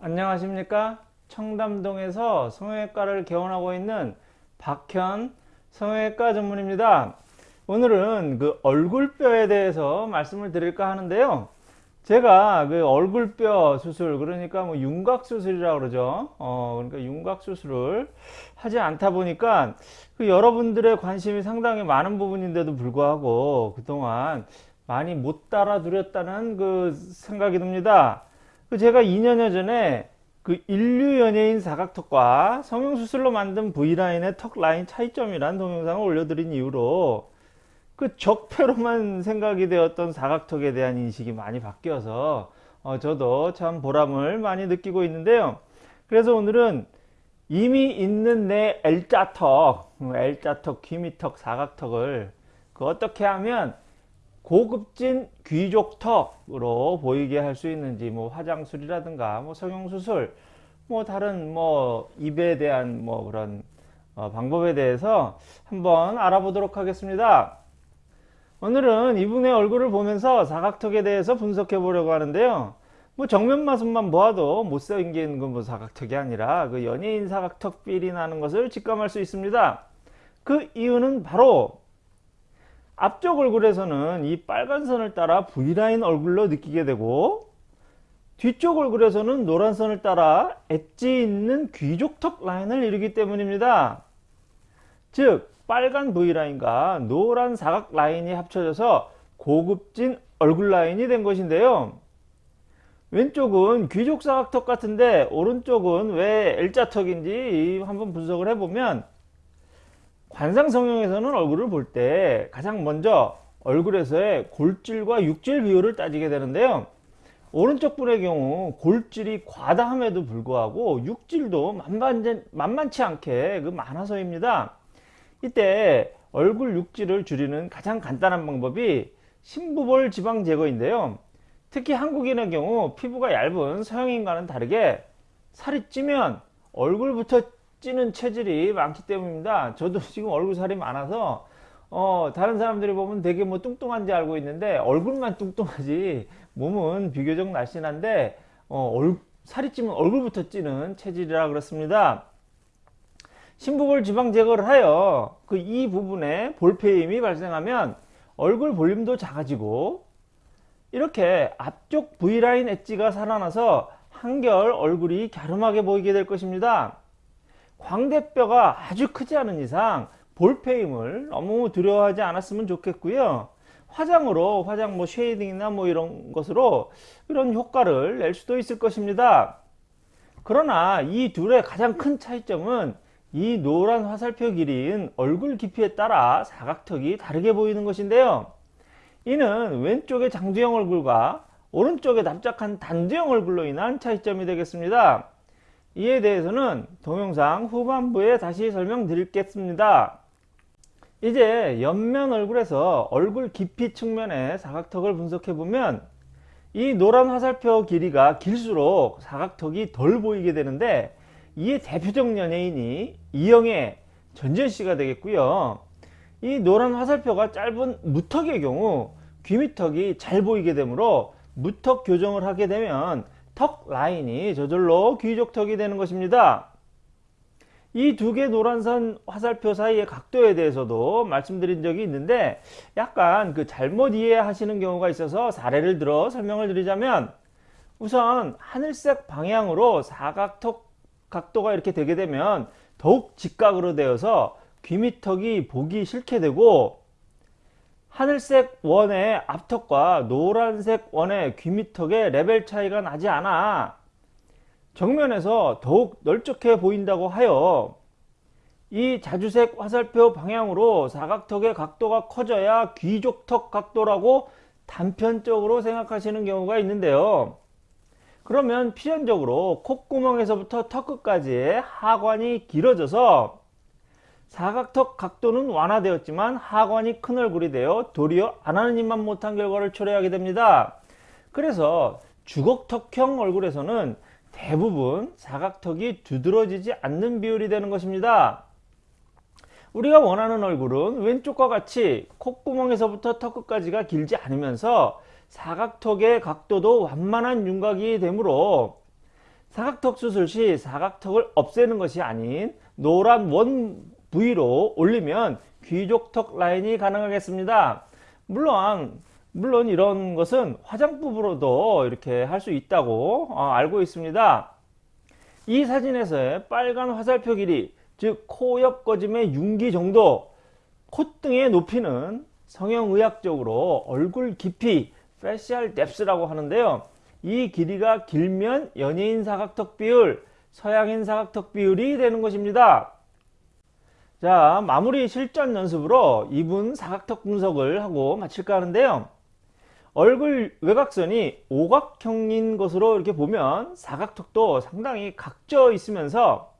안녕하십니까? 청담동에서 성형외과를 개원하고 있는 박현 성형외과 전문입니다. 오늘은 그 얼굴뼈에 대해서 말씀을 드릴까 하는데요. 제가 그 얼굴뼈 수술 그러니까 뭐 윤곽 수술이라고 그러죠. 어 그러니까 윤곽 수술을 하지 않다 보니까 그 여러분들의 관심이 상당히 많은 부분인데도 불구하고 그동안 많이 못 따라 드렸다는 그 생각이 듭니다. 그 제가 2년여 전에 그 인류 연예인 사각턱과 성형수술로 만든 V라인의 턱 라인 차이점이란 동영상을 올려드린 이후로 그 적폐로만 생각이 되었던 사각턱에 대한 인식이 많이 바뀌어서 어 저도 참 보람을 많이 느끼고 있는데요. 그래서 오늘은 이미 있는 내 L자턱, L자턱, 귀미턱, 사각턱을 그 어떻게 하면 고급진 귀족턱으로 보이게 할 수 있는지 뭐 화장술이라든가 뭐 성형수술 뭐 다른 뭐 입에 대한 뭐 그런 어 방법에 대해서 한번 알아보도록 하겠습니다. 오늘은 이분의 얼굴을 보면서 사각턱에 대해서 분석해 보려고 하는데요. 뭐 정면 마술만 보아도 못생긴 건 뭐 사각턱이 아니라 그 연예인 사각턱 필이 나는 것을 직감할 수 있습니다. 그 이유는 바로 앞쪽 얼굴에서는 이 빨간 선을 따라 V라인 얼굴로 느끼게 되고 뒤쪽 얼굴에서는 노란 선을 따라 엣지 있는 귀족턱 라인을 이루기 때문입니다. 즉 빨간 V라인과 노란 사각 라인이 합쳐져서 고급진 얼굴 라인이 된 것인데요. 왼쪽은 귀족 사각턱 같은데 오른쪽은 왜 L자턱인지 한번 분석을 해보면 관상 성형에서는 얼굴을 볼 때 가장 먼저 얼굴에서의 골질과 육질 비율을 따지게 되는데요. 오른쪽 분의 경우 골질이 과다함에도 불구하고 육질도 만만치, 만만치 않게 그 많아서입니다. 이때 얼굴 육질을 줄이는 가장 간단한 방법이 심부볼 지방 제거인데요. 특히 한국인의 경우 피부가 얇은 서양인과는 다르게 살이 찌면 얼굴부터 찌는 체질이 많기 때문입니다. 저도 지금 얼굴 살이 많아서 어 다른 사람들이 보면 되게 뭐 뚱뚱한지 알고 있는데 얼굴만 뚱뚱하지 몸은 비교적 날씬한데 어, 얼, 살이 찌면 얼굴부터 찌는 체질이라 그렇습니다. 심부볼 지방 제거를 하여 그 이 부분에 볼페임이 발생하면 얼굴 볼륨도 작아지고 이렇게 앞쪽 V라인 엣지가 살아나서 한결 얼굴이 갸름하게 보이게 될 것입니다 광대뼈가 아주 크지 않은 이상 볼패임을 너무 두려워하지 않았으면 좋겠고요. 화장으로 화장 뭐 shading이나 뭐 이런 것으로 이런 효과를 낼 수도 있을 것입니다. 그러나 이 둘의 가장 큰 차이점은 이 노란 화살표 길이인 얼굴 깊이에 따라 사각턱이 다르게 보이는 것인데요. 이는 왼쪽의 장두형 얼굴과 오른쪽의 납작한 단두형 얼굴로 인한 차이점이 되겠습니다 이에 대해서는 동영상 후반부에 다시 설명드리겠습니다. 이제 옆면 얼굴에서 얼굴 깊이 측면의 사각턱을 분석해 보면 이 노란 화살표 길이가 길수록 사각턱이 덜 보이게 되는데 이에 대표적 연예인이 이영애 전지현씨가 되겠고요. 이 노란 화살표가 짧은 무턱의 경우 귀밑턱이 잘 보이게 되므로 무턱 교정을 하게 되면 턱 라인이 저절로 귀족턱이 되는 것입니다. 이 두 개 노란선 화살표 사이의 각도에 대해서도 말씀드린 적이 있는데 약간 그 잘못 이해하시는 경우가 있어서 사례를 들어 설명을 드리자면 우선 하늘색 방향으로 사각턱 각도가 이렇게 되게 되면 더욱 직각으로 되어서 귀밑턱이 보기 싫게 되고 하늘색 원의 앞턱과 노란색 원의 귀밑턱의 레벨 차이가 나지 않아 정면에서 더욱 넓적해 보인다고 하여 이 자주색 화살표 방향으로 사각턱의 각도가 커져야 귀족턱 각도라고 단편적으로 생각하시는 경우가 있는데요. 그러면 필연적으로 콧구멍에서부터 턱 끝까지의 하관이 길어져서 사각턱 각도는 완화되었지만 하관이 큰 얼굴이 되어 도리어 안 하는 입만 못한 결과를 초래하게 됩니다. 그래서 주걱턱형 얼굴에서는 대부분 사각턱이 두드러지지 않는 비율이 되는 것입니다. 우리가 원하는 얼굴은 왼쪽과 같이 콧구멍에서부터 턱 끝까지가 길지 않으면서 사각턱의 각도도 완만한 윤곽이 되므로 사각턱 수술 시 사각턱을 없애는 것이 아닌 노란 원 부위로 올리면 귀족턱 라인이 가능하겠습니다. 물론 물론 이런 것은 화장법으로도 이렇게 할 수 있다고 어, 알고 있습니다. 이 사진에서의 빨간 화살표 길이 즉 코옆 꺼짐의 윤기 정도 콧등의 높이는 성형의학적으로 얼굴 깊이 facial depth라고 하는데요. 이 길이가 길면 연예인 사각턱 비율, 서양인 사각턱 비율이 되는 것입니다. 자 마무리 실전 연습으로 이분 사각턱 분석을 하고 마칠까 하는데요. 얼굴 외곽선이 오각형인 것으로 이렇게 보면 사각턱도 상당히 각져 있으면서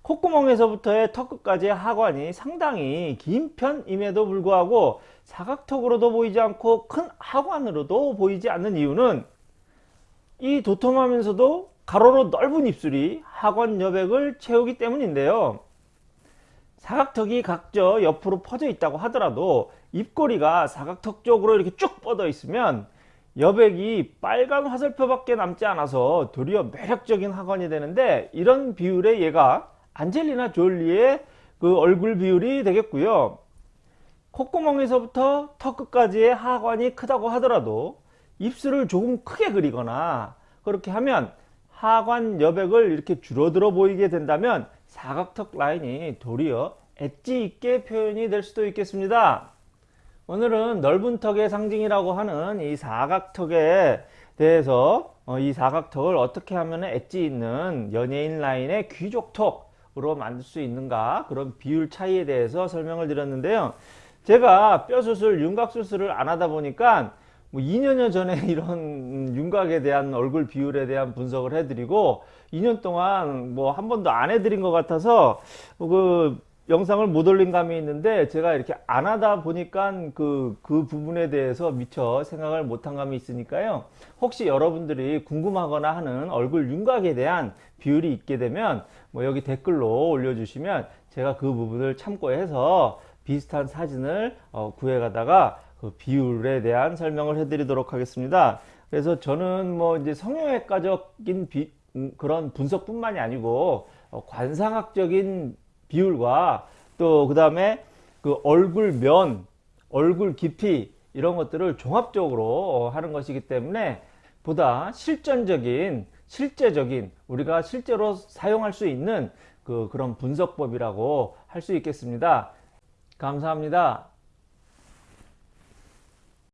콧구멍에서부터의 턱 끝까지의 하관이 상당히 긴 편임에도 불구하고 사각턱으로도 보이지 않고 큰 하관으로도 보이지 않는 이유는 이 도톰하면서도 가로로 넓은 입술이 하관 여백을 채우기 때문인데요. 사각턱이 각져 옆으로 퍼져 있다고 하더라도 입꼬리가 사각턱 쪽으로 이렇게 쭉 뻗어 있으면 여백이 빨간 화살표 밖에 남지 않아서 도리어 매력적인 하관이 되는데 이런 비율의 얘가 안젤리나 졸리의 그 얼굴 비율이 되겠고요. 콧구멍에서부터 턱 끝까지의 하관이 크다고 하더라도 입술을 조금 크게 그리거나 그렇게 하면 하관 여백을 이렇게 줄어들어 보이게 된다면 사각턱 라인이 도리어 엣지 있게 표현이 될 수도 있겠습니다. 오늘은 넓은 턱의 상징이라고 하는 이 사각턱에 대해서 어, 이 사각턱을 어떻게 하면 엣지 있는 연예인 라인의 귀족턱으로 만들 수 있는가 그런 비율 차이에 대해서 설명을 드렸는데요. 제가 뼈 수술, 윤곽 수술을 안 하다 보니까 뭐 2년여 전에 이런 윤곽에 대한 얼굴 비율에 대한 분석을 해드리고 2년 동안 뭐 한 번도 안 해드린 것 같아서 그 영상을 못 올린 감이 있는데 제가 이렇게 안 하다 보니까 그, 그 부분에 대해서 미처 생각을 못한 감이 있으니까요. 혹시 여러분들이 궁금하거나 하는 얼굴 윤곽에 대한 비율이 있게 되면 뭐 여기 댓글로 올려주시면 제가 그 부분을 참고해서 비슷한 사진을 어, 구해 가다가 그 비율에 대한 설명을 해드리도록 하겠습니다. 그래서 저는 뭐 이제 성형외과적인 비, 음, 그런 분석뿐만이 아니고 어, 관상학적인 비율과 또 그 다음에 그 얼굴 면, 얼굴 깊이 이런 것들을 종합적으로 하는 것이기 때문에 보다 실전적인 실제적인 우리가 실제로 사용할 수 있는 그 그런 분석법이라고 할 수 있겠습니다. 감사합니다.